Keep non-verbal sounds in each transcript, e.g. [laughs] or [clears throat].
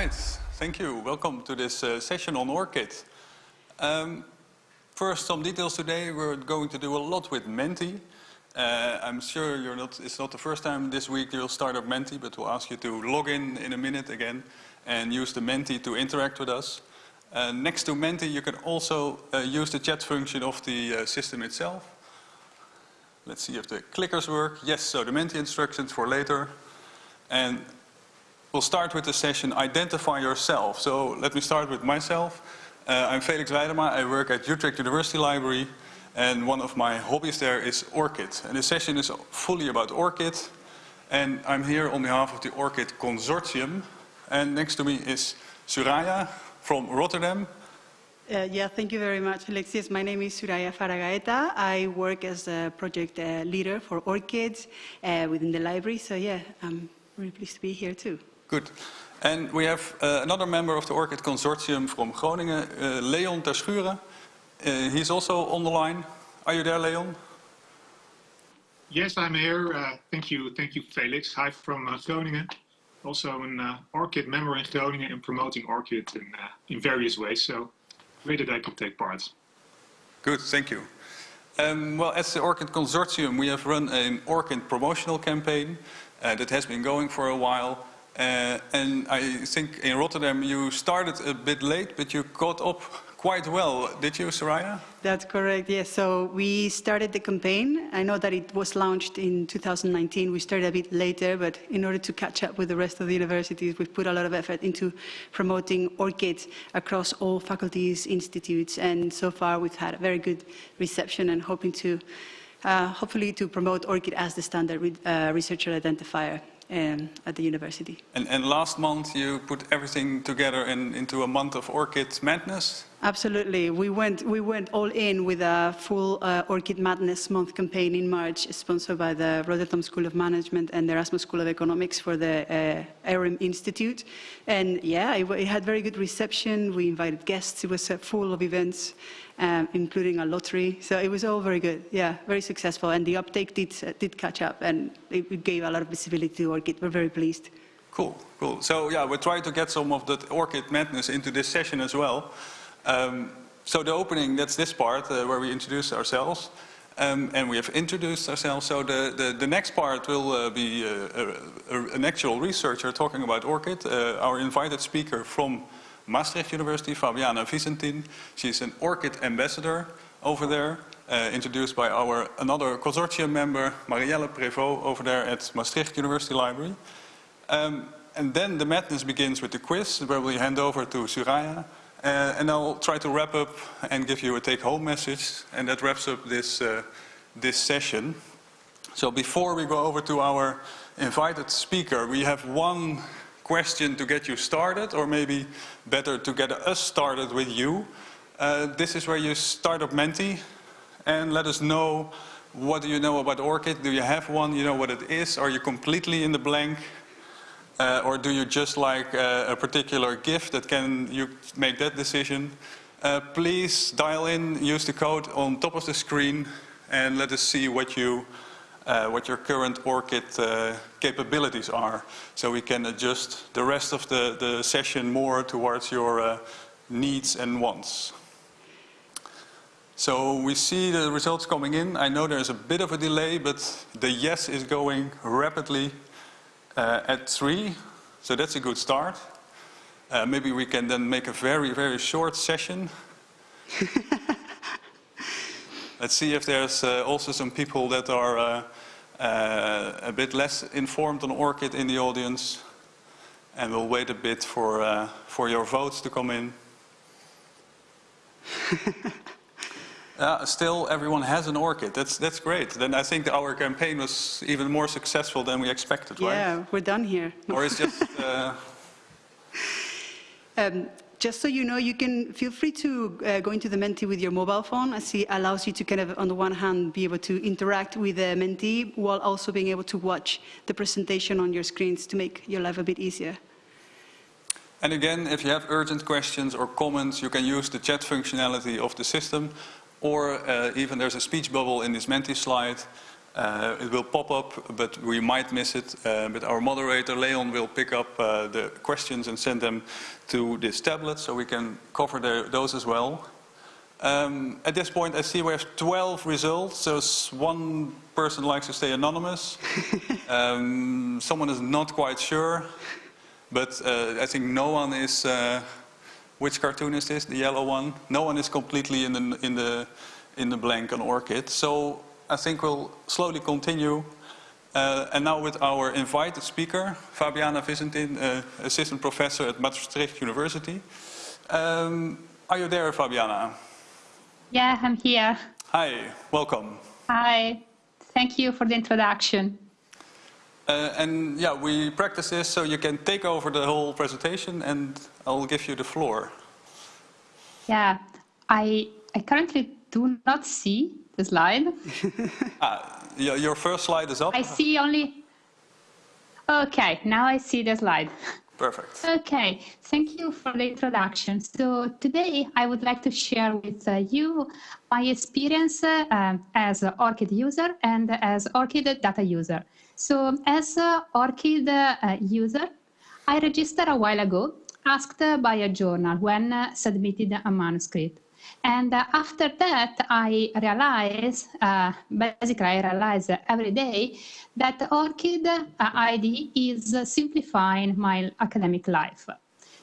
right, thank you. Welcome to this uh, session on ORCID. Um, first, some details today. We're going to do a lot with Menti. Uh, I'm sure you're not, it's not the first time this week you'll start up Menti, but we'll ask you to log in in a minute again and use the Menti to interact with us. Uh, next to Menti, you can also uh, use the chat function of the uh, system itself. Let's see if the clickers work. Yes, so the Menti instructions for later. And we'll start with the session Identify Yourself. So let me start with myself. Uh, I'm Felix Weijdema. I work at Utrecht University Library. And one of my hobbies there is ORCID. And this session is fully about ORCID. And I'm here on behalf of the ORCID Consortium. And next to me is Suraya from Rotterdam. Uh, yeah, thank you very much, Alexis. My name is Suraya Faragaeta. I work as a project uh, leader for ORCID uh, within the library. So yeah, I'm really pleased to be here too. Good. And we have uh, another member of the ORCID Consortium from Groningen, uh, Leon Terschuren. Uh, he's also on the line. Are you there, Leon? Yes, I'm here. Uh, thank you, thank you, Felix. Hi from uh, Groningen. Also an uh, ORCID member in Groningen and promoting ORCID in, uh, in various ways. So great that I could take part. Good, thank you. Um, well, as the ORCID Consortium, we have run an ORCID promotional campaign uh, that has been going for a while. Uh, and I think in Rotterdam you started a bit late, but you caught up quite well, did you, Soraya? That's correct, yes. So we started the campaign. I know that it was launched in 2019. We started a bit later, but in order to catch up with the rest of the universities, we've put a lot of effort into promoting ORCID across all faculties, institutes, and so far we've had a very good reception and hoping to, uh, hopefully to promote ORCID as the standard re uh, researcher identifier um, at the university. And, and, last month you put everything together in, into a month of ORCID Madness? Absolutely. We went, we went all in with a full uh, ORCID Madness month campaign in March, sponsored by the Rotterdam School of Management and the Erasmus School of Economics for the uh, Institute. And yeah, it, it, had very good reception. We invited guests. It was uh, full of events, um, including a lottery. So it was all very good. Yeah, very successful. And the uptake did, uh, did catch up and it, gave a lot of visibility to ORCID. We're very pleased. Cool, cool. So yeah, we're trying to get some of that ORCID madness into this session as well. Um, so the opening, that's this part uh, where we introduce ourselves. Um, and we have introduced ourselves. So the, the, the next part will uh, be uh, a, an actual researcher talking about ORCID. Uh, our invited speaker from Maastricht University, Fabiana Visentin. She's an ORCID ambassador over there, uh, introduced by our another consortium member, Marielle Prévost, over there at Maastricht University Library. Um, and then the madness begins with the quiz, where we hand over to Suraya, uh, and I'll try to wrap up and give you a take-home message, and that wraps up this, uh, this session. So before we go over to our invited speaker, we have one question to get you started, or maybe better to get us started with you. Uh, this is where you start up Menti, and let us know what do you know about ORCID? Do you have one? You know what it is? Are you completely in the blank? Uh, or do you just like uh, a particular gift that can you make that decision? Uh, please dial in, use the code on top of the screen and let us see what you uh, what your current ORCID uh, capabilities are so we can adjust the rest of the, the session more towards your uh, needs and wants. So we see the results coming in. I know there's a bit of a delay, but the yes is going rapidly uh, at 3, so that's a good start. Uh, maybe we can then make a very, very short session. [laughs] Let's see if there's uh, also some people that are uh, uh, a bit less informed on ORCID in the audience. And we'll wait a bit for, uh, for your votes to come in. [laughs] Uh, still, everyone has an ORCID. That's, that's great. Then I think our campaign was even more successful than we expected, right? Yeah, we're done here. [laughs] or it's just... Uh... Um, just so you know, you can feel free to uh, go into the Menti with your mobile phone as it allows you to kind of, on the one hand, be able to interact with the Menti while also being able to watch the presentation on your screens to make your life a bit easier. And again, if you have urgent questions or comments, you can use the chat functionality of the system or uh, even there's a speech bubble in this Menti slide. Uh, it will pop up, but we might miss it. Uh, but our moderator, Leon, will pick up uh, the questions and send them to this tablet so we can cover the, those as well. Um, at this point, I see we have 12 results, so one person likes to stay anonymous. [laughs] um, someone is not quite sure, but uh, I think no one is... Which cartoon is this, the yellow one? No one is completely in the, in the, in the blank on ORCID. So I think we'll slowly continue. Uh, and now with our invited speaker, Fabiana Visentin, uh, assistant professor at Maastricht University. Um, are you there, Fabiana? Yeah, I'm here. Hi, welcome. Hi, thank you for the introduction. Uh, and yeah, we practice this so you can take over the whole presentation and I'll give you the floor. Yeah, I, I currently do not see the slide. [laughs] ah, your first slide is up. I see only... Okay, now I see the slide. Perfect. Okay, thank you for the introduction. So today I would like to share with uh, you my experience uh, as an ORCID user and as ORCID data user. So as an ORCID uh, user, I registered a while ago asked by a journal when submitted a manuscript. And after that, I realize, uh, basically I realize every day that ORCID uh, ID is simplifying my academic life.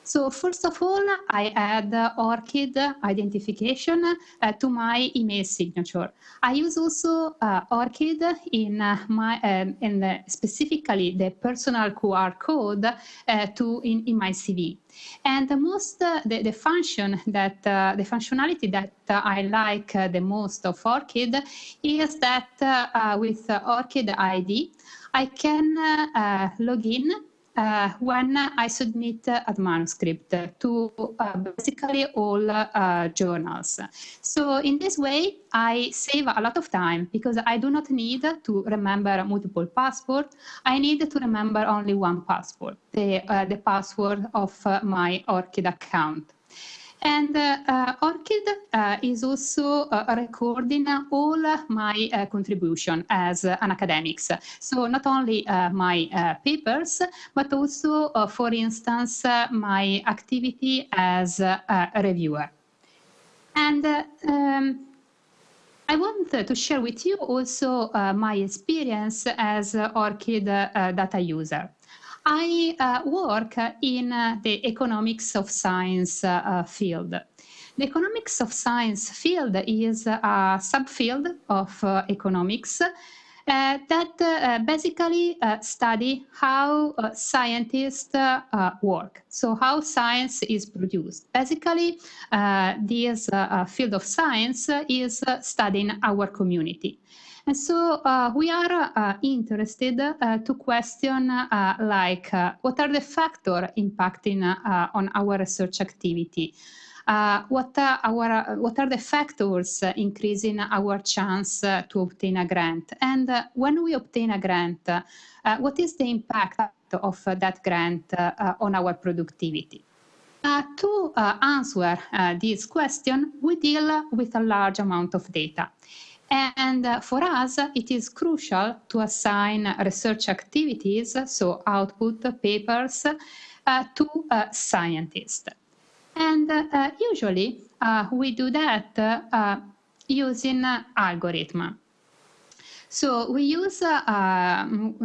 So first of all, I add ORCID identification uh, to my email signature. I use also uh, ORCID in uh, my um, in specifically the personal QR code uh, to in, in my CV. And the most uh, the, the function that uh, the functionality that I like the most of ORCID is that with ORCID ID, I can log in uh, when I submit a manuscript to uh, basically all uh, journals. So in this way, I save a lot of time because I do not need to remember multiple passwords. I need to remember only one password, the, the password of my ORCID account. And uh, uh, ORCID uh, is also recording all my contribution as an academics. So not only my papers, but also, for instance, my activity as a reviewer. And um, I want to share with you also uh, my experience as ORCID uh, data user. I uh, work in uh, the economics of science uh, field. The economics of science field is a subfield of uh, economics uh, that uh, basically study how scientists work. So how science is produced. Basically, this field of science is studying our community. And so uh, we are uh, interested uh, to question uh, like uh, what are the factors impacting uh, on our research activity? what, are our, what are the factors increasing our chance to obtain a grant? And when we obtain a grant, what is the impact of that grant on our productivity? Uh, to uh, answer uh, this question, we deal with a large amount of data. And uh, for us, it is crucial to assign research activities, so output papers, uh, to uh, scientists. And uh, usually we do that using algorithm. So we use,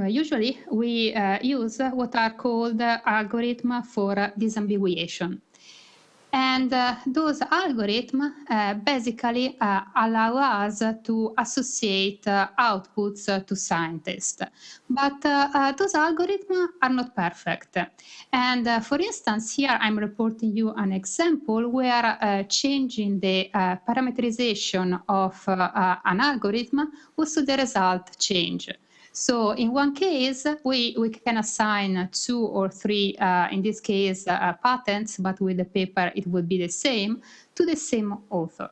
usually we use what are called algorithm for disambiguation. And uh, those algorithms uh, basically uh, allow us to associate uh, outputs uh, to scientists. But uh, those algorithms are not perfect. And for instance, here I'm reporting you an example where changing the parameterization of an algorithm also the result change. So in one case, we, we can assign two or three, uh, in this case, uh, patents, but with the paper it would be the same, to the same author.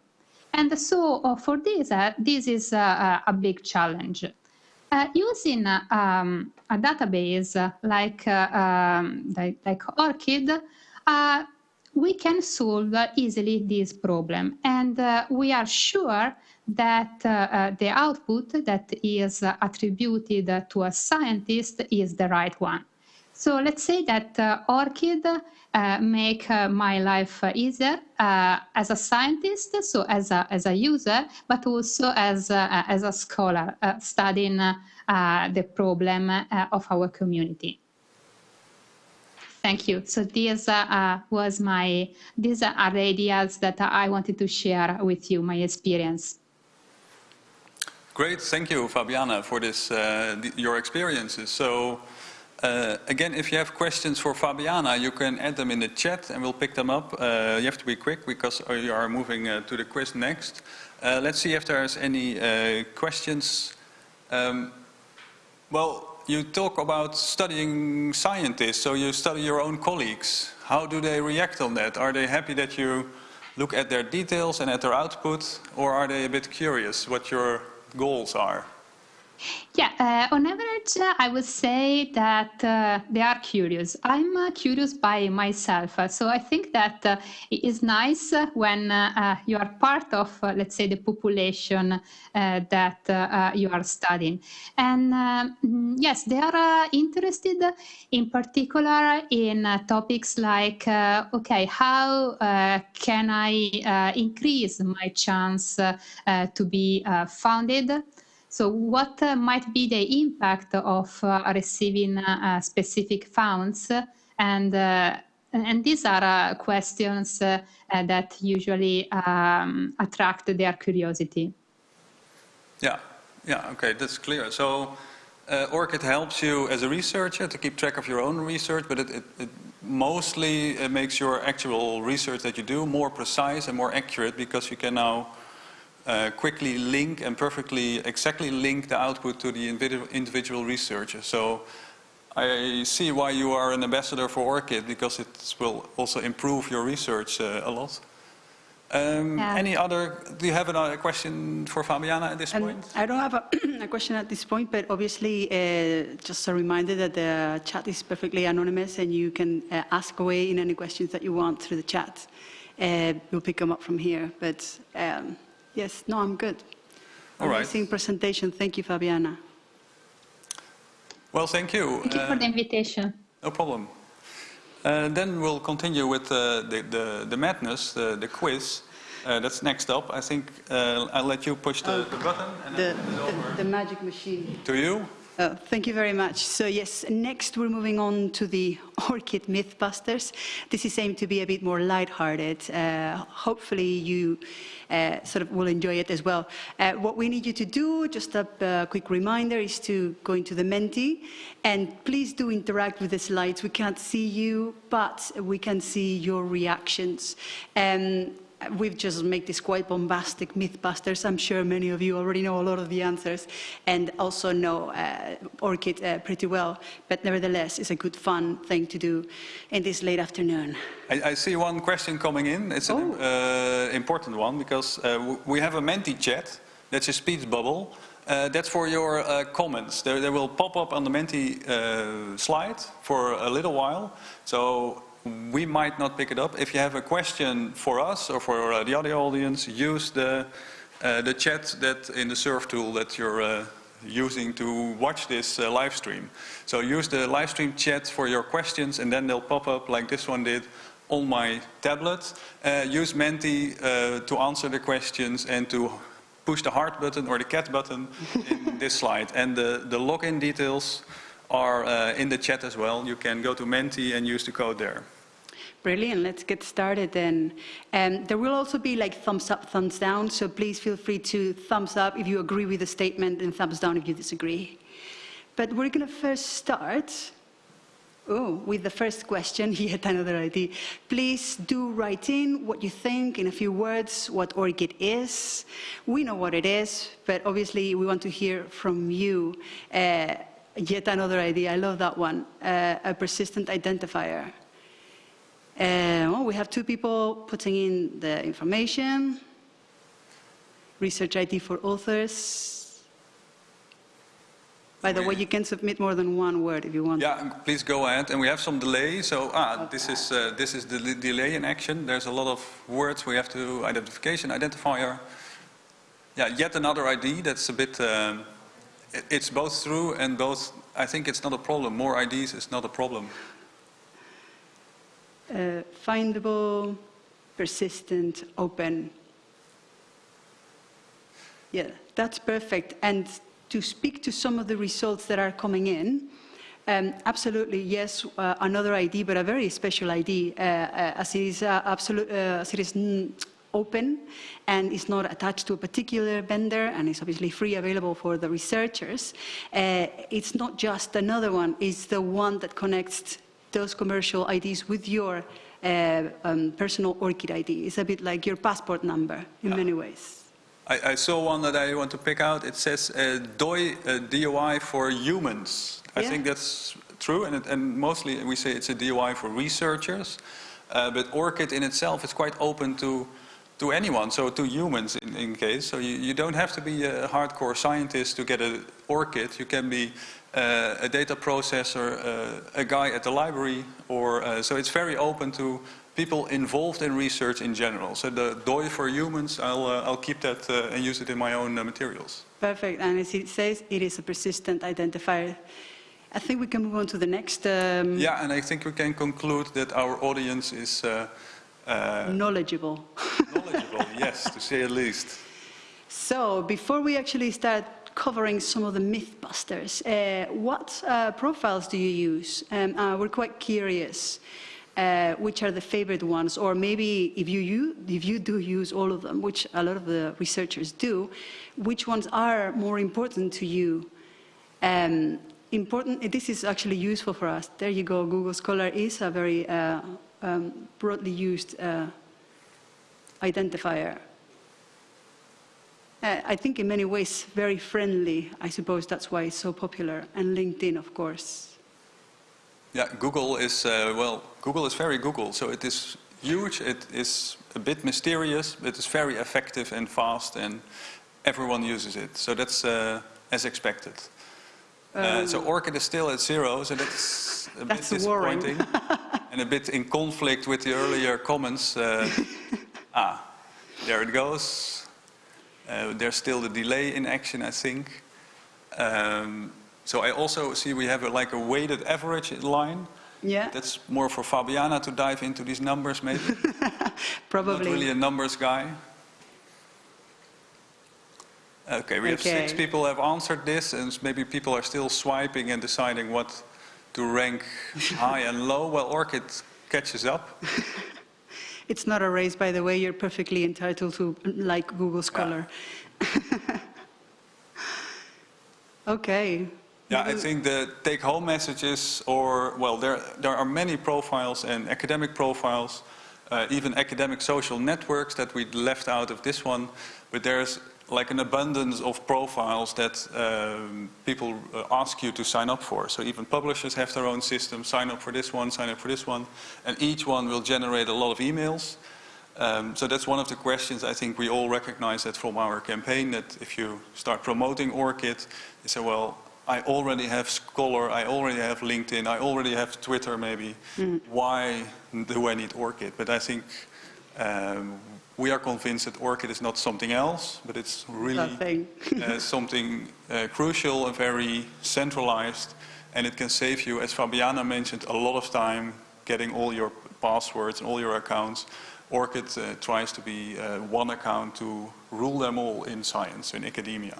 And so uh, for this, uh, this is uh, a big challenge. Uh, using um, a database like, um, like, like ORCID, we can solve easily this problem. And uh, we are sure that uh, uh, the output that is attributed to a scientist is the right one. So let's say that uh, ORCID uh, make uh, my life easier as a scientist, so as a, as a user, but also as a, as a scholar studying the problem of our community. Thank you. So these uh, was my these are the ideas that I wanted to share with you, my experience. Great, thank you, Fabiana, for this uh, your experiences. So. Uh, again, if you have questions for Fabiana, you can add them in the chat and we'll pick them up. Uh, you have to be quick because you are moving uh, to the quiz next. Uh, let's see if there's any uh, questions. Um, well, you talk about studying scientists, so you study your own colleagues. How do they react on that? Are they happy that you look at their details and at their output, or are they a bit curious what your goals are? Yeah, uh, on average, uh, I would say that uh, they are curious. I'm uh, curious by myself, uh, so I think that uh, it is nice uh, when uh, uh, you are part of, let's say, the population that you are studying. And um, yes, they are interested in particular in topics like, okay, how can I increase my chance to be founded? So what uh, might be the impact of uh, receiving uh, specific funds? And, and these are questions that usually um, attract their curiosity. Yeah, yeah, okay, that's clear. So uh, ORCID helps you as a researcher to keep track of your own research, but it, it, it mostly makes your actual research that you do more precise and more accurate because you can now uh, quickly link and perfectly exactly link the output to the individual researcher. So I see why you are an ambassador for ORCID because it will also improve your research uh, a lot. Um, yeah. Any other, do you have another question for Fabiana at this um, point? I don't have a, [clears throat] a, question at this point, but obviously uh, just a reminder that the chat is perfectly anonymous and you can uh, ask away in any questions that you want through the chat. Uh, we'll pick them up from here, but um, Yes, no, I'm good. All right. Amazing presentation. Thank you, Fabiana. Well, thank you. Thank you for the uh, invitation. No problem. Uh, then we'll continue with uh, the, the, the, madness, the, the quiz. Uh, that's next up. I think uh, I'll let you push the, oh, the button. And the, the, the magic machine. To you. Oh, thank you very much. So yes, next we're moving on to the [laughs] ORCID Mythbusters. This is aimed to be a bit more lighthearted. Uh, hopefully you uh, sort of will enjoy it as well. Uh, what we need you to do, just a uh, quick reminder, is to go into the Menti and please do interact with the slides. We can't see you, but we can see your reactions. Um, we've just made this quite bombastic Mythbusters. I'm sure many of you already know a lot of the answers and also know uh, ORCID uh, pretty well. But nevertheless, it's a good fun thing to do in this late afternoon. I, I see one question coming in. It's an oh. uh, important one because uh, we have a Menti chat. That's a speech bubble. Uh, that's for your uh, comments. They, they, will pop up on the Menti uh, slide for a little while. So we might not pick it up. If you have a question for us or for uh, the other audience, use the, uh, the chat that in the SURF tool that you're uh, using to watch this uh, live stream. So use the live stream chat for your questions and then they'll pop up like this one did on my tablet. Uh, use Menti uh, to answer the questions and to push the heart button or the cat button in this [laughs] slide. And the, the login details are uh, in the chat as well. You can go to Menti and use the code there. Brilliant, let's get started then. Um, there will also be like thumbs up, thumbs down, so please feel free to thumbs up if you agree with the statement and thumbs down if you disagree. But we're going to first start oh, with the first question, [laughs] yet another idea. Please do write in what you think in a few words, what ORCID is. We know what it is, but obviously we want to hear from you. Uh, Yet another idea, I love that one, uh, a persistent identifier. Uh, well, we have two people putting in the information, research ID for authors. By the We- way, you can submit more than one word if you want. Yeah, please go ahead. And we have some delay. So ah, this is uh, this is the delay in action. There's a lot of words we have to identification identifier. Yeah, yet another ID. That's a bit. Um, it's both true and both. I think it's not a problem. More IDs is not a problem. Uh, findable, persistent, open. Yeah, that's perfect. And to speak to some of the results that are coming in, um, absolutely, yes, uh, another ID, but a very special ID, uh, uh, as it is, uh, absolute, uh, as it is mm, open and is not attached to a particular vendor and is obviously free available for the researchers. Uh, it's not just another one, it's the one that connects those commercial IDs with your uh, um, personal ORCID ID. It's a bit like your passport number in many ways. I, I saw one that I want to pick out. It says uh, DOI, uh, DOI for humans. I Yeah. think that's true, and, it, and mostly we say it's a DOI for researchers. Uh, but ORCID in itself is quite open to to anyone, so to humans in, in case. So you, you don't have to be a hardcore scientist to get an ORCID. You can be uh, a data processor, uh, a guy at the library, or uh, so it's very open to people involved in research in general. So the DOI for humans, I'll, uh, I'll keep that uh, and use it in my own uh, materials. Perfect. And as it says, it is a persistent identifier. I think we can move on to the next um, Yeah, and I think we can conclude that our audience is uh, uh, knowledgeable. [laughs] knowledgeable, yes, to say at least. So, before we actually start covering some of the mythbusters, uh, what uh, profiles do you use? Um, uh, we're quite curious. Uh, which are the favorite ones, or maybe if you, you if you do use all of them, which a lot of the researchers do, which ones are more important to you? Um, important. This is actually useful for us. There you go. Google Scholar is a very uh, um, broadly used uh, identifier. Uh, I think in many ways very friendly. I suppose that's why it's so popular. And LinkedIn, of course. Yeah, Google is, uh, well, Google is very Google. So it is huge, it is a bit mysterious, but it's very effective and fast, and everyone uses it. So that's uh, as expected. Uh, so ORCID is still at zero, so that's a That's bit disappointing. [laughs] and a bit in conflict with the earlier comments. [laughs] Ah, there it goes. Uh, there's still the delay in action, I think. Um, so I also see we have a, like a weighted average line. Yeah, That's more for Fabiana to dive into these numbers, maybe. Probably. [laughs] Not really a numbers guy. Okay, we have six people have answered this, and maybe people are still swiping and deciding what to rank [laughs] high and low. Well, ORCID catches up. [laughs] It's not a race, by the way. You're perfectly entitled to like Google Scholar. [laughs] okay. Yeah, I think the take-home messages, or well, there there are many profiles and academic profiles, uh, even academic social networks that we left out of this one, but there's like an abundance of profiles that um, people uh, ask you to sign up for. So even publishers have their own system. Sign up for this one, sign up for this one, and each one will generate a lot of emails. Um, so that's one of the questions I think we all recognize that from our campaign that if you start promoting ORCID, you say, well, I already have Scholar, I already have LinkedIn, I already have Twitter maybe. Why do I need ORCID? But I think um, we are convinced that ORCID is not something else, but it's really uh, [laughs] something uh, crucial and very centralized, and it can save you, as Fabiana mentioned, a lot of time getting all your passwords and all your accounts. ORCID uh, tries to be uh, one account to rule them all in science, in academia.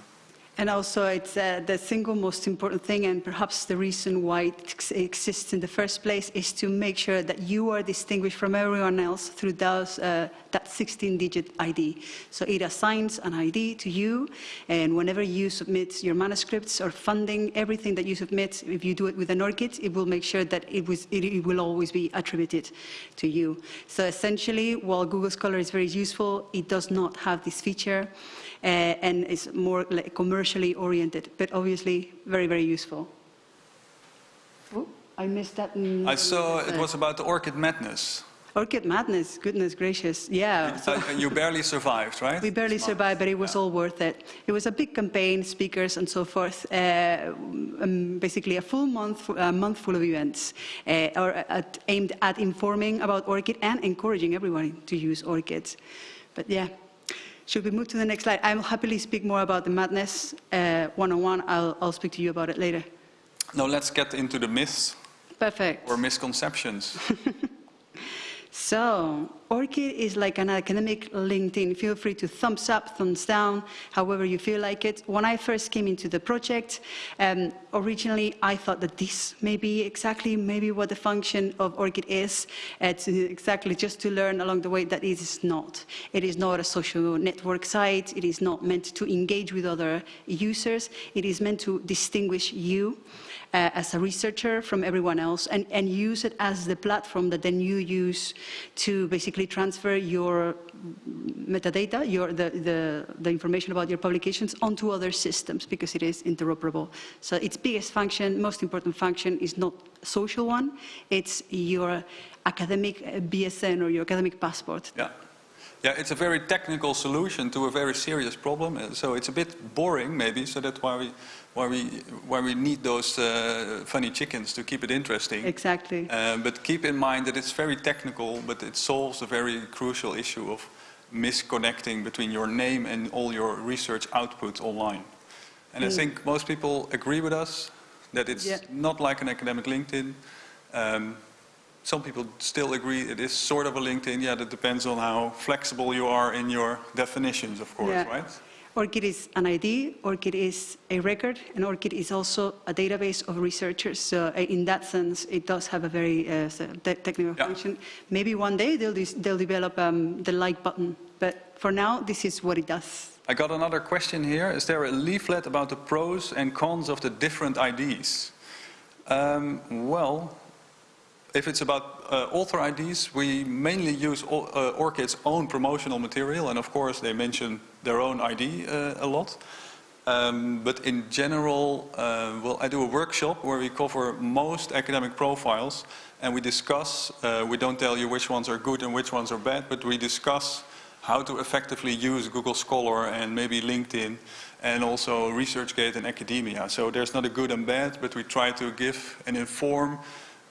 And also, it's uh, the single most important thing, and perhaps the reason why it ex- exists in the first place, is to make sure that you are distinguished from everyone else through those, uh, that 16-digit ID. So it assigns an ID to you, and whenever you submit your manuscripts or funding, everything that you submit, if you do it with an ORCID, it will make sure that it, was, it, it will always be attributed to you. So essentially, while Google Scholar is very useful, it does not have this feature and is more like commercially oriented, but obviously very, very useful. Oh, I missed that. I saw it was about the ORCID madness. ORCID madness, goodness gracious, yeah. So Uh, you barely survived, right? [laughs] we barely survived, but it was all worth it. It was a big campaign, speakers and so forth. Uh, um, basically, a full month, a month full of events, uh, or at, aimed at informing about ORCID and encouraging everyone to use ORCIDs. But yeah, should we move to the next slide? I'll happily speak more about the madness uh, one-on-one. I'll, I'll speak to you about it later. No, let's get into the myths Perfect. or misconceptions. [laughs] So, ORCID is like an academic LinkedIn. Feel free to thumbs up, thumbs down, however you feel like it. When I first came into the project, um, originally I thought that this may be exactly maybe what the function of ORCID is. It's exactly just to learn along the way that it is not. It is not a social network site. It is not meant to engage with other users. It is meant to distinguish you uh, as a researcher from everyone else and, and use it as the platform that then you use to basically transfer your metadata, your, the, the, the information about your publications onto other systems because it is interoperable. So its biggest function, most important function is not social one, it's your academic uh, BSN or your academic passport. Yeah. Yeah, it's a very technical solution to a very serious problem. uh, So it's a bit boring, maybe. So that's why we, why we, why we need those uh, funny chickens to keep it interesting. Exactly. Uh, but keep in mind that it's very technical, but it solves a very crucial issue of misconnecting between your name and all your research output online. And I think most people agree with us that it's Yeah. not like an academic LinkedIn. Um, some people still agree it is sort of a LinkedIn. Yeah, that depends on how flexible you are in your definitions, of course, Yeah. right? ORCID is an ID, ORCID is a record, and ORCID is also a database of researchers. So uh, in that sense, it does have a very uh, technical Yeah. function. Maybe one day they'll, they'll develop um, the like button, but for now, this is what it does. I got another question here. Is there a leaflet about the pros and cons of the different IDs? Um, well, if it's about uh, author IDs, we mainly use o- uh, ORCID's own promotional material, and of course they mention their own ID uh, a lot. Um, but in general, uh, well, I do a workshop where we cover most academic profiles, and we discuss. Uh, we don't tell you which ones are good and which ones are bad, but we discuss how to effectively use Google Scholar and maybe LinkedIn, and also ResearchGate and academia. So there's not a good and bad, but we try to give and inform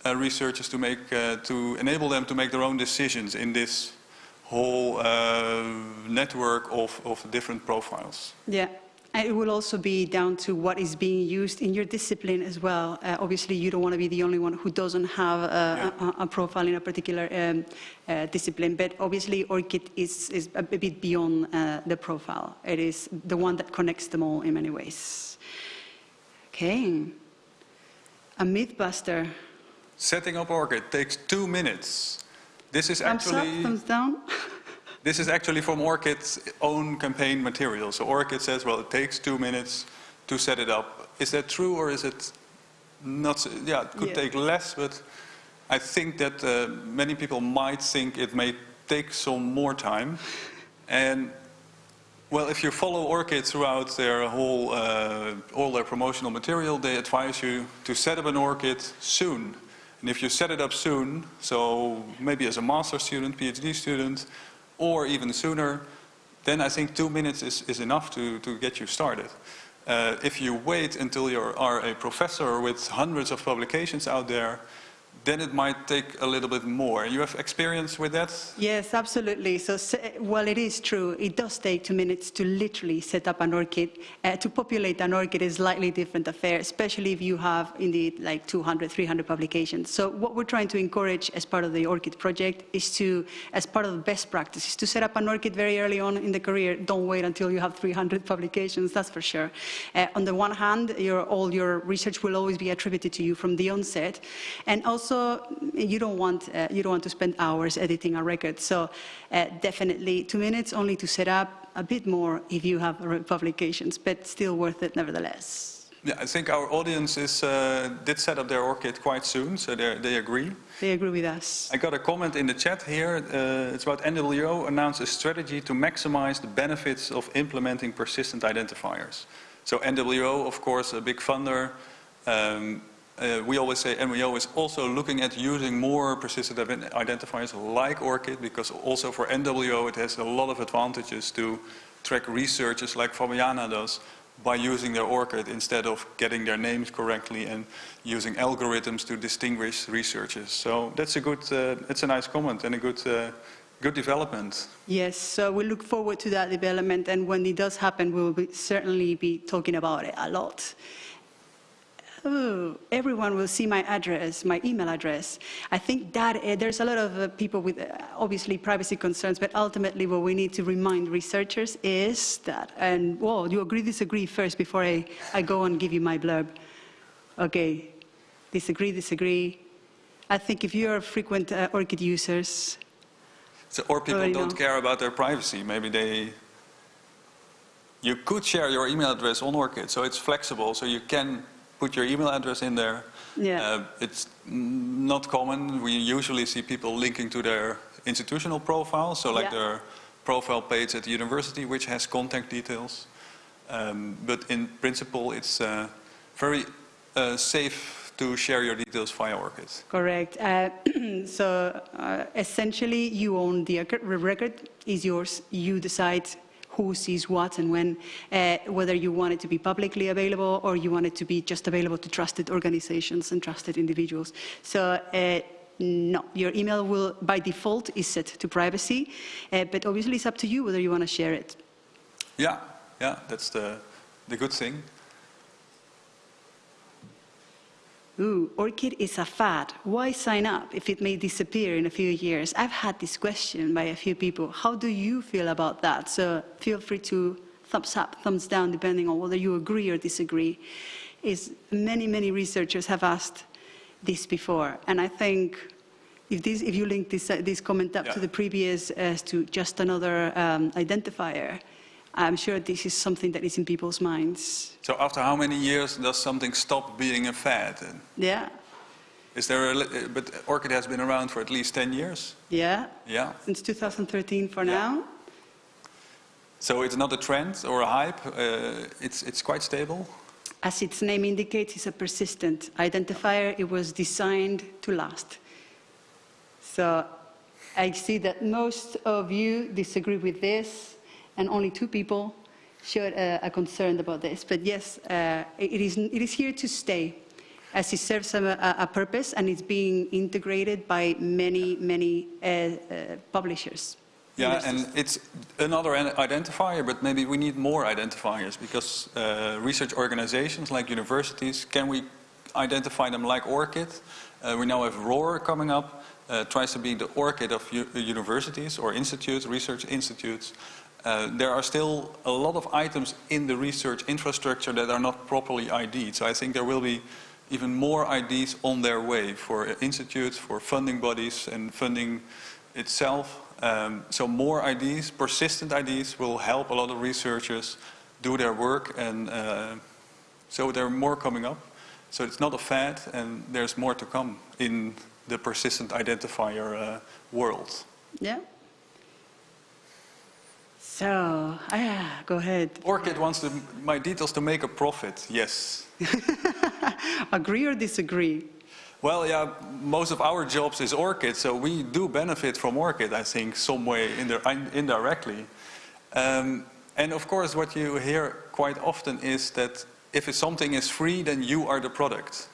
uh, researchers to make uh, to enable them to make their own decisions in this whole uh, network of, of different profiles. Yeah. And it will also be down to what is being used in your discipline as well. Uh, obviously, you don't want to be the only one who doesn't have a, Yeah. a, a profile in a particular um, uh, discipline. But obviously, ORCID is, is a bit beyond uh, the profile. It is the one that connects them all in many ways. Okay. A mythbuster. Setting up ORCID takes two minutes. This is Thumbs up, actually thumbs down. [laughs] this is actually from ORCID's own campaign material. So ORCID says, well, it takes two minutes to set it up. Is that true or is it not? so- Yeah, it could Yeah. take less, but I think that uh, many people might think it may take some more time. And well, if you follow ORCID throughout their whole, uh, all their promotional material, they advise you to set up an ORCID soon. And if you set it up soon, so maybe as a master student, PhD student, or even sooner, then I think two minutes is, is enough to, to get you started. Uh, if you wait until you are a professor with hundreds of publications out there, then it might take a little bit more. You have experience with that? Yes, absolutely. So, well, it is true. It does take two minutes to literally set up an ORCID. Uh, to populate an ORCID is slightly different affair, especially if you have indeed like 200, 300 publications. So, what we're trying to encourage as part of the ORCID project is to, as part of the best practices, to set up an ORCID very early on in the career. Don't wait until you have 300 publications. That's for sure. Uh, on the one hand, your, all your research will always be attributed to you from the onset, and also you don't want uh, you don't want to spend hours editing a record. So uh, definitely two minutes only to set up. A bit more if you have publications, but still worth it nevertheless. Yeah, I think our audience is, uh, did set up their ORCID quite soon, so they they agree. They agree with us. I got a comment in the chat here. Uh, it's about NWO announced a strategy to maximize the benefits of implementing persistent identifiers. So NWO, of course, a big funder, um, Uh, we always say, and is also looking at using more persistent identifiers like ORCID, because also for NWO it has a lot of advantages to track researchers like Fabiana does by using their ORCID instead of getting their names correctly and using algorithms to distinguish researchers. So that's a good, uh, it's a nice comment and a good, uh, good development. Yes, so we look forward to that development, and when it does happen, we will be, certainly be talking about it a lot. Oh, everyone will see my address, my email address. I think that uh, there's a lot of uh, people with uh, obviously privacy concerns, but ultimately what we need to remind researchers is that, and well, you agree, disagree first before I, I go and give you my blurb. Okay, disagree, disagree. I think if you're frequent uh, ORCID users, So, or people don't know. care about their privacy. Maybe they. You could share your email address on ORCID, so it's flexible. So you can put your email address in there. Yeah. Uh, it's not common. We usually see people linking to their institutional profile, so like Yeah. their profile page at the university, which has contact details. Um, but in principle, it's uh, very uh, safe to share your details via ORCID. Correct. Uh, [clears throat] so uh, essentially, you own the record. The record is yours. You decide who sees what and when, uh, whether you want it to be publicly available or you want it to be just available to trusted organizations and trusted individuals. So. Uh, no, your email will, by default, is set to privacy, uh, but obviously it's up to you whether you want to share it. Yeah, yeah, that's the, the good thing. Ooh, ORCID is a fad. Why sign up if it may disappear in a few years? I've had this question by a few people. How do you feel about that? So feel free to thumbs up, thumbs down, depending on whether you agree or disagree. Is many, many researchers have asked this before, and I think if, this, if you link this, uh, this comment up to the previous as to just another um, identifier, I'm sure this is something that is in people's minds. So after how many years does something stop being a fad? Yeah, Is there a, li- but ORCID has been around for at least 10 years? yeah, Yeah. since 2013 for Yeah. now. So it's not a trend or a hype, uh, it's, it's quite stable? As its name indicates, it's a persistent identifier. It was designed to last. So I see that most of you disagree with this, and only two people showed a, a concern about this. But yes, uh, it, is, it is here to stay, as it serves a, a- purpose, and it's being integrated by many, many uh, uh, publishers. Yeah, and it's another identifier, but maybe we need more identifiers because uh, research organizations like universities, can we identify them like ORCID? Uh, we now have ROR coming up, uh, tries to be the ORCID of universities or institutes, research institutes. Uh, there are still a lot of items in the research infrastructure that are not properly ID'd. So I think there will be even more IDs on their way for institutes, for funding bodies and funding itself. Um, so more IDs, persistent IDs, will help a lot of researchers do their work, and uh, so there are more coming up. So it's not a fad, and there's more to come in the persistent identifier uh, world. Yeah? So, ah, go ahead. ORCID wants to, my details to make a profit. Yes. [laughs] Agree or disagree? Well, yeah, most of our jobs is ORCID, so we do benefit from ORCID, I think, some way indi- indirectly. Um, and of course, what you hear quite often is that if something is free, then you are the product.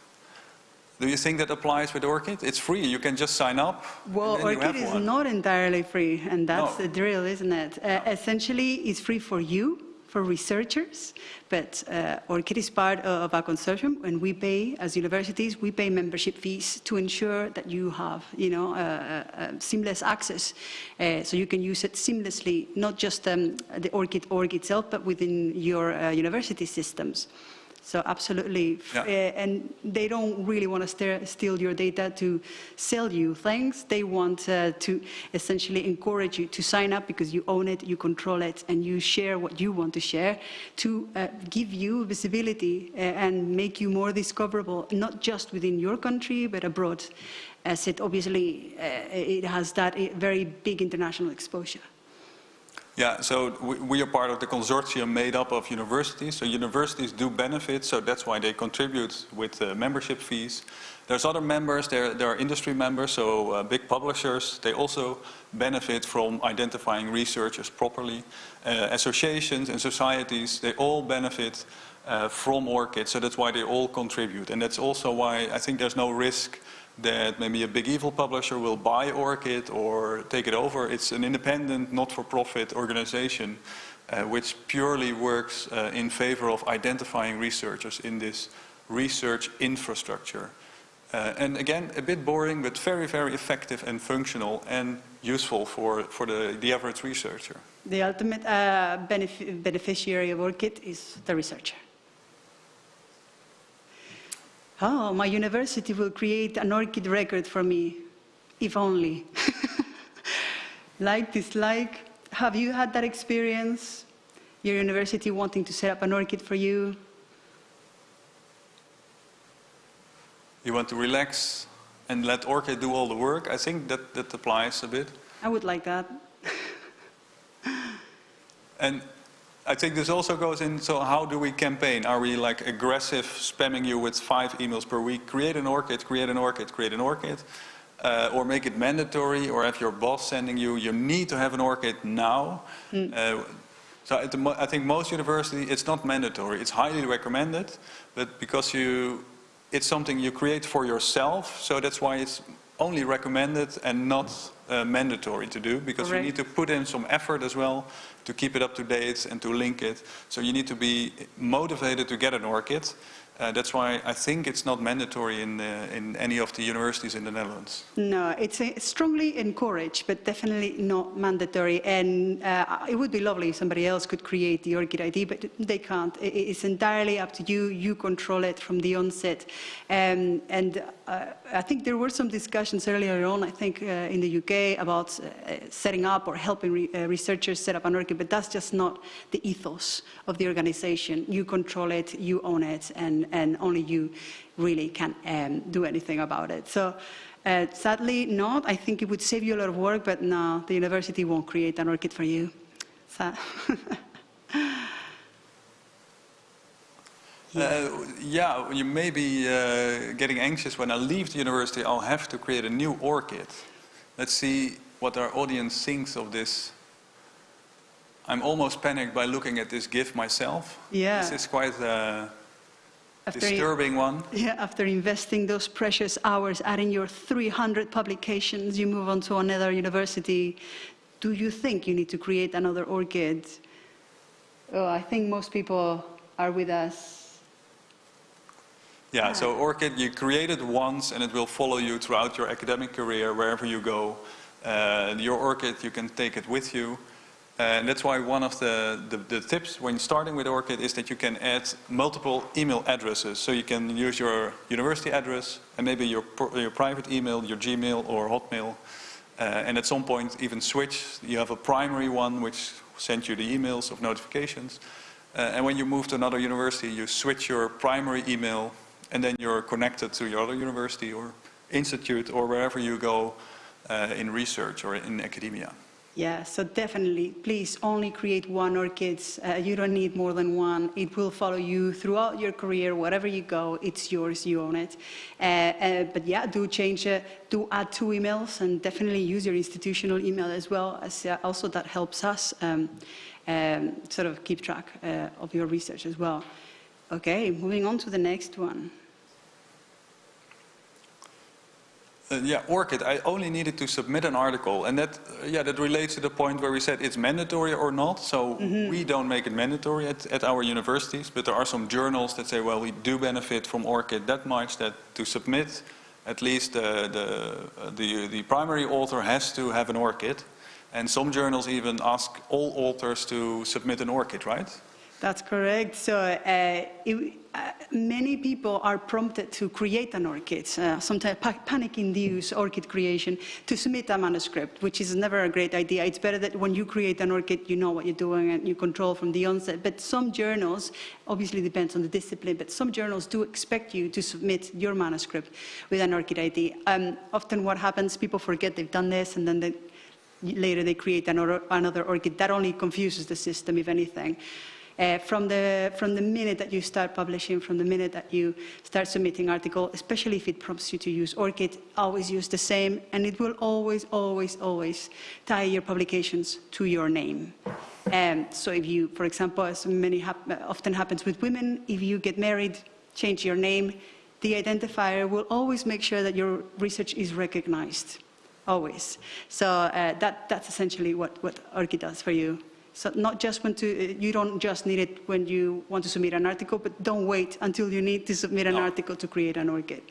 Do you think that applies with ORCID? It's free, you can just sign up. Well, and then you ORCID have is one. not entirely free, and that's No. the drill, isn't it? Uh, essentially, it's free for you, for researchers, but uh, ORCID is part of a consortium, and we pay, as universities, we pay membership fees to ensure that you have, you know, uh, uh, uh, seamless access, uh, so you can use it seamlessly, not just um, the ORCID org itself, but within your uh, university systems. So absolutely, Yeah. Uh, and they don't really want to steal your data to sell you things. They want uh, to essentially encourage you to sign up because you own it, you control it, and you share what you want to share to uh, give you visibility uh, and make you more discoverable, not just within your country, but abroad, as it obviously uh, it has that very big international exposure. Yeah, so we, are part of the consortium made up of universities. So universities do benefit, so that's why they contribute with uh, membership fees. There's other members, there, there are industry members, so uh, big publishers. They also benefit from identifying researchers properly. Uh, associations and societies, they all benefit uh, from ORCID, so that's why they all contribute. And that's also why I think there's no risk that maybe a big evil publisher will buy ORCID or take it over. It's an independent, not-for-profit organization uh, which purely works uh, in favor of identifying researchers in this research infrastructure. Uh, and again, a bit boring, but very, very effective and functional and useful for, for the, the average researcher. The ultimate uh, benef beneficiary of ORCID is the researcher. Oh, my university will create an ORCID record for me, if only. [laughs] like, dislike, have you had that experience? Your university wanting to set up an ORCID for you? You want to relax and let ORCID do all the work? I think that, that applies a bit. I would like that. And I think this also goes in, so how do we campaign? Are we like aggressive, spamming you with five emails per week? Create an ORCID, create an ORCID, create an ORCID. Uh, or make it mandatory, or have your boss sending you, you need to have an ORCID now. Uh, so at the mo- I think most universities, it's not mandatory. It's highly recommended, but because you, it's something you create for yourself, so that's why it's only recommended and not uh, mandatory to do, because you need to put in some effort as well to keep it up to date and to link it. So you need to be motivated to get an ORCID. Uh, that's why I think it's not mandatory in, uh, in any of the universities in the Netherlands. No, it's uh, strongly encouraged, but definitely not mandatory. And uh, it would be lovely if somebody else could create the ORCID ID, but they can't. It's entirely up to you. You control it from the onset. Um, and uh, I think there were some discussions earlier on, I think in the UK, about setting up or helping re- researchers set up an ORCID, but that's just not the ethos of the organization. You control it, you own it, and, and only you really can um, do anything about it. So uh, sadly, not. I think it would save you a lot of work, but no, the university won't create an ORCID for you. So [laughs] Uh, yeah, you may be uh, getting anxious when I leave the university, I'll have to create a new ORCID. Let's see what our audience thinks of this. I'm almost panicked by looking at this GIF myself. Yeah. This is quite a after, disturbing one. yeah, after investing those precious hours, adding your 300 publications, you move on to another university. Do you think you need to create another ORCID? Oh, I think most people are with us. Yeah, so ORCID, you create it once and it will follow you throughout your academic career, wherever you go. Uh, your ORCID, you can take it with you. Uh, and that's why one of the, the, the tips when starting with ORCID is that you can add multiple email addresses. So you can use your university address and maybe your, your private email, your Gmail or Hotmail. Uh, and at some point even switch. You have a primary one which sends you the emails of notifications. Uh, and when you move to another university, you switch your primary email and then you're connected to your other university or institute or wherever you go uh, in research or in academia. Yeah, so definitely, please only create one ORCID. Uh, you don't need more than one. It will follow you throughout your career, wherever you go. It's yours, you own it. Uh, uh, but yeah, do change, uh, do add two emails, and definitely use your institutional email as well. As uh, also that helps us um, um, sort of keep track uh, of your research as well. Okay, moving on to the next one. Uh, yeah, ORCID, I only needed to submit an article. And that, uh, yeah, that relates to the point where we said it's mandatory or not. So we don't make it mandatory at, at our universities, but there are some journals that say, well, we do benefit from ORCID that much that to submit, at least the, the, uh, the, the primary author has to have an ORCID. And some journals even ask all authors to submit an ORCID, right? That's correct. So uh, it, uh, many people are prompted to create an ORCID, uh, sometimes pa- panic-induced ORCID creation, to submit a manuscript, which is never a great idea. It's better that when you create an ORCID, you know what you're doing and you control from the onset. But some journals, obviously depends on the discipline, but some journals do expect you to submit your manuscript with an ORCID ID. Um, often what happens, people forget they've done this and then they later they create another, another ORCID. That only confuses the system, if anything. Uh, from, the, from the minute that you start publishing, from the minute that you start submitting article, especially if it prompts you to use ORCID, always use the same, and it will always, always, always tie your publications to your name. Um, so if you, for example, as many hap often happens with women, if you get married, change your name, the identifier will always make sure that your research is recognized, always. So uh, that, that's essentially what, what ORCID does for you. So not just when to, you don't just need it when you want to submit an article, but don't wait until you need to submit an No. article to create an ORCID.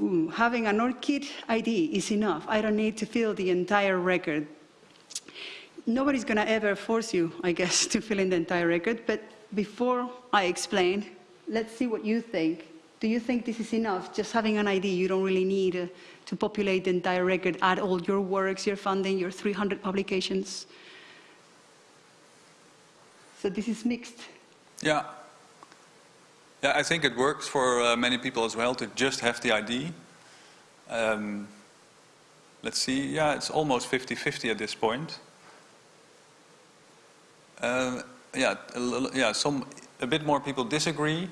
Ooh, having an ORCID ID is enough. I don't need to fill the entire record. Nobody's going to ever force you, I guess, [laughs] to fill in the entire record. But before I explain, let's see what you think. Do you think this is enough? Just having an ID, you don't really need uh, to populate the entire record, add all your works, your funding, your 300 publications. So this is mixed. Yeah. Yeah, I think it works for uh, many people as well to just have the ID. Um, let's see, yeah, it's almost 50-50 at this point. Uh, yeah, a, yeah, some, a bit more people disagree.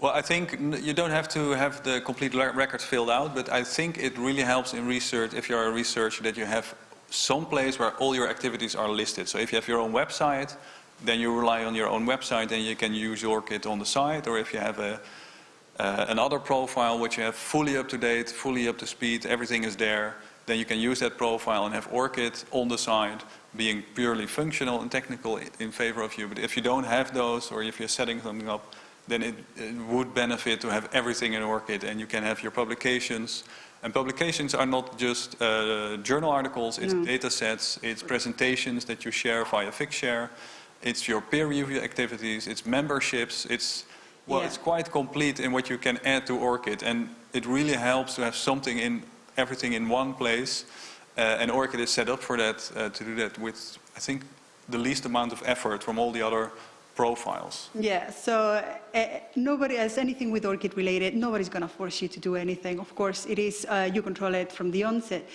Well, I think you don't have to have the complete le- record filled out, but I think it really helps in research, if you're a researcher, that you have some place where all your activities are listed. So if you have your own website, then you rely on your own website and you can use ORCID on the site, or if you have a, uh, another profile which you have fully up to date, fully up to speed, everything is there, then you can use that profile and have ORCID on the side being purely functional and technical in favor of you. But if you don't have those, or if you're setting something up, then it, it would benefit to have everything in ORCID and you can have your publications. And publications are not just uh, journal articles, it's No. data sets, it's presentations that you share via Figshare, it's your peer review activities, it's memberships, it's, well, Yeah. it's quite complete in what you can add to ORCID. And it really helps to have something in, everything in one place. Uh, and ORCID is set up for that, uh, to do that with, I think, the least amount of effort from all the other profiles. Yeah, so nobody has anything with ORCID related. Nobody's going to force you to do anything. Of course, it is uh, you control it from the onset.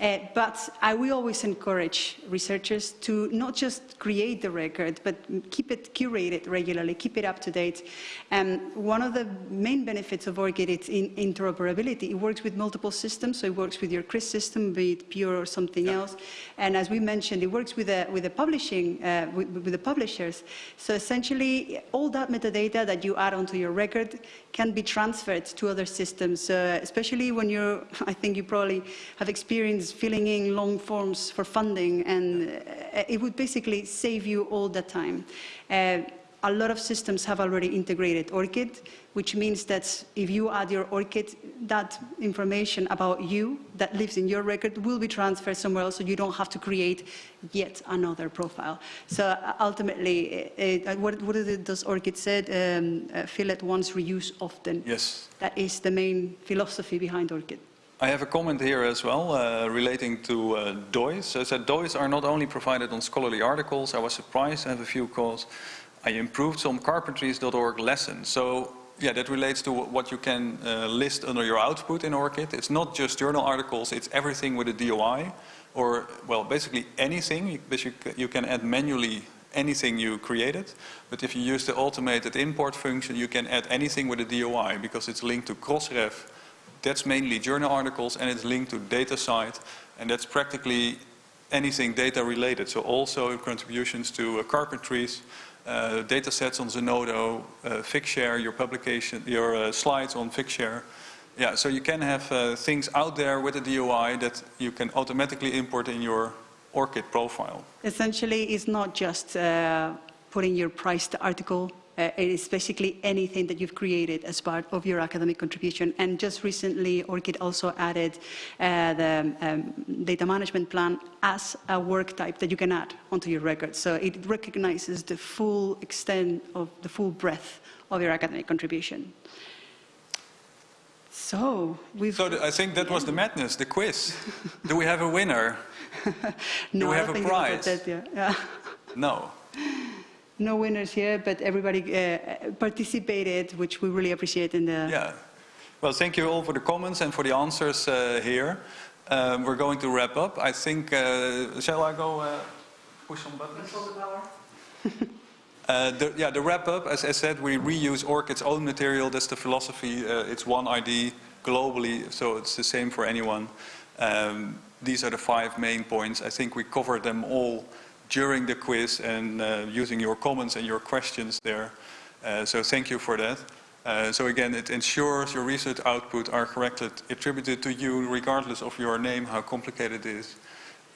Uh, but I will always encourage researchers to not just create the record, but keep it curated regularly, keep it up to date. Um, one of the main benefits of ORCID is in interoperability. It works with multiple systems, so it works with your CRIS system, be it Pure or something else. And as we mentioned, it works with the, with the publishing, uh, with, with the publishers. So essentially, all that metadata that you add onto your record can be transferred to other systems, uh, especially when you're, [laughs] I think you probably have experienced filling in long forms for funding, and uh, it would basically save you all the time. Uh, a lot of systems have already integrated ORCID, which means that if you add your ORCID, that information about you that lives in your record will be transferred somewhere else, so you don't have to create yet another profile. So uh, ultimately, uh, uh, what, what is it, does ORCID said? Um, uh, fill at once, reuse often. Yes. That is the main philosophy behind ORCID. I have a comment here as well uh, relating to uh, DOIs. So I said DOIs are not only provided on scholarly articles. I was surprised to have a few calls. I improved some carpentries.org lessons. So yeah, that relates to what you can uh, list under your output in ORCID. It's not just journal articles, it's everything with a DOI. Or, well, basically anything, you, can add manually anything you created. But if you use the automated import function, you can add anything with a DOI because it's linked to Crossref that's mainly journal articles and it's linked to data DataCite and that's practically anything data related. So also contributions to uh, carpentries, uh, data sets on Zenodo, uh, Figshare, your publication, your uh, slides on Figshare. Yeah, so you can have uh, things out there with a DOI that you can automatically import in your ORCID profile. Essentially, it's not just uh, putting your priced article. Uh, it is basically anything that you've created as part of your academic contribution. And just recently, ORCID also added uh, the um, data management plan as a work type that you can add onto your record. So it recognizes the full extent of the full breadth of your academic contribution. So we've So I think that was the madness, the quiz. [laughs] Do we have a winner? no, [laughs] Do we have a prize? that. Yeah. [laughs] No. No winners here, but everybody uh, participated, which we really appreciate in the. Yeah. Well, thank you all for the comments and for the answers uh, here. Um, we're going to wrap up. I think, uh, shall I go uh, push some buttons? [laughs] Uh, the, yeah, the wrap up, as I said, we reuse ORCID's own material. That's the philosophy. Uh, it's one ID globally, so it's the same for anyone. Um, these are the five main points. I think we covered them all during the quiz and uh, using your comments and your questions there. Uh, so thank you for that. Uh, so again, it ensures your research output are correctly attributed to you regardless of your name, how complicated it is.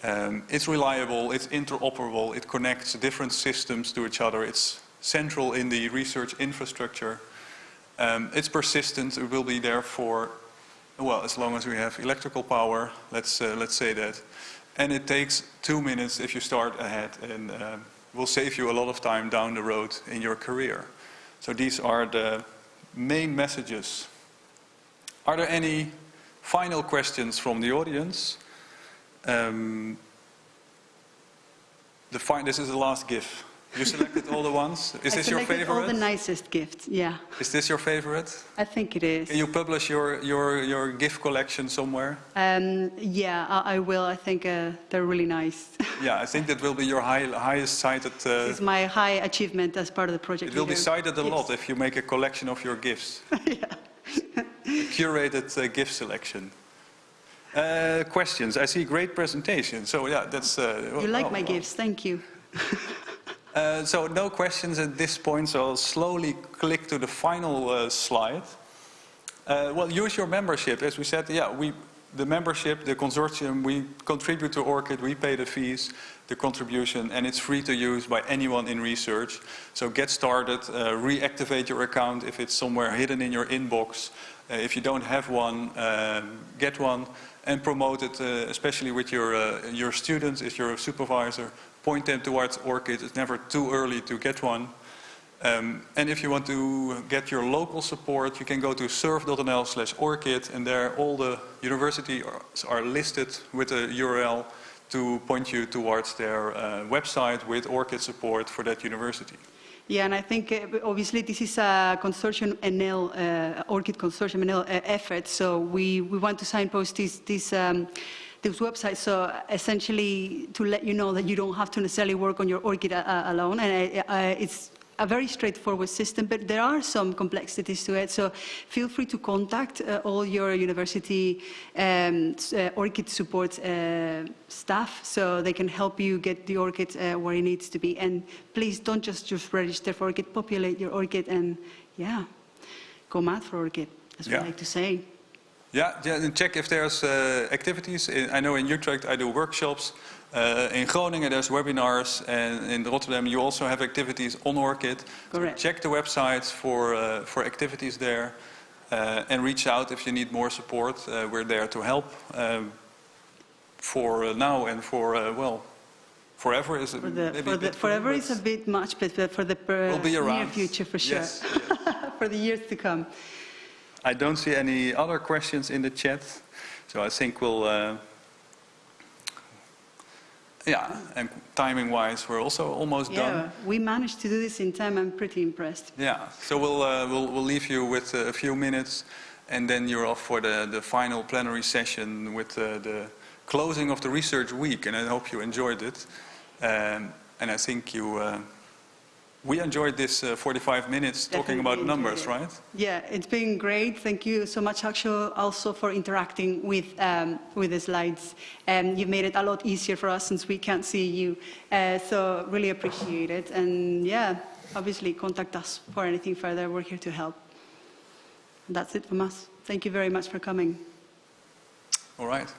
Um, it's reliable, it's interoperable, it connects different systems to each other, it's central in the research infrastructure. Um, it's persistent, it will be there for, well, as long as we have electrical power, let's, uh, let's say that. And it takes two minutes if you start ahead and uh, will save you a lot of time down the road in your career. So these are the main messages. Are there any final questions from the audience? Um, the this is the last GIF. You selected all the ones. Is I this your selected all the nicest gifts, yeah. Is this your favorite? I think it is. Can you publish your, your, your GIF collection somewhere? Um, yeah, I, I will. I think uh, they're really nice. [laughs] Yeah, I think that will be your high, highest cited. Uh, it's my high achievement as part of the project. it will be cited a Yes. lot if you make a collection of your GIFs. [laughs] a curated uh, GIF selection. Uh, questions? I see great presentation. So yeah, that's. Uh, You like oh, my gifts, thank you. [laughs] Uh, so no questions at this point, so I'll slowly click to the final uh, slide. Uh, well, use your membership. As we said, yeah, we, the membership, the consortium, we contribute to ORCID, we pay the fees, the contribution, and it's free to use by anyone in research. So get started, uh, reactivate your account if it's somewhere hidden in your inbox. Uh, if you don't have one, um, get one and promote it, uh, especially with your, your students, if you're a supervisor, point them towards ORCID. It's never too early to get one. Um, and if you want to get your local support, you can go to surf.nl slash ORCID and there all the universities are, listed with a URL to point you towards their uh, website with ORCID support for that university. Yeah, and I think uh, obviously this is a consortium NL, uh, ORCID consortium NL uh, effort, so we, we want to signpost this, this, um, this website, so essentially to let you know that you don't have to necessarily work on your ORCID uh, alone, and uh, uh, it's a very straightforward system, but there are some complexities to it. So feel free to contact uh, all your university um, uh, ORCID support uh, staff so they can help you get the ORCID uh, where it needs to be. And please don't just, just register for ORCID, populate your ORCID and yeah, go mad for ORCID, as Yeah. we like to say. Yeah, yeah and check if there's uh, activities. In, I know in Utrecht I do workshops. Uh, in Groningen there's webinars. And in Rotterdam you also have activities on ORCID. So Correct. check the websites for, uh, for activities there. Uh, and reach out if you need more support. Uh, we're there to help um, for uh, now and for, uh, well, forever is it For the, maybe for a the, forever is a bit much, but for the per- We'll be near future for sure, Yes, [laughs] for the years to come. I don't see any other questions in the chat, so I think we'll. Uh, yeah, and timing-wise, we're also almost Yeah, done. we managed to do this in time. I'm pretty impressed. Yeah, so we'll uh, we'll we'll leave you with uh, a few minutes, and then you're off for the the final plenary session with uh, the closing of the research week, and I hope you enjoyed it. Um, and I think you. We enjoyed this uh, 45 minutes talking about numbers, it. right? Yeah, it's been great. Thank you so much, Aksho, also for interacting with, um, with the slides. And you've made it a lot easier for us since we can't see you. Uh, so really appreciate it. And yeah, obviously contact us for anything further. We're here to help. That's it from us. Thank you very much for coming. All right.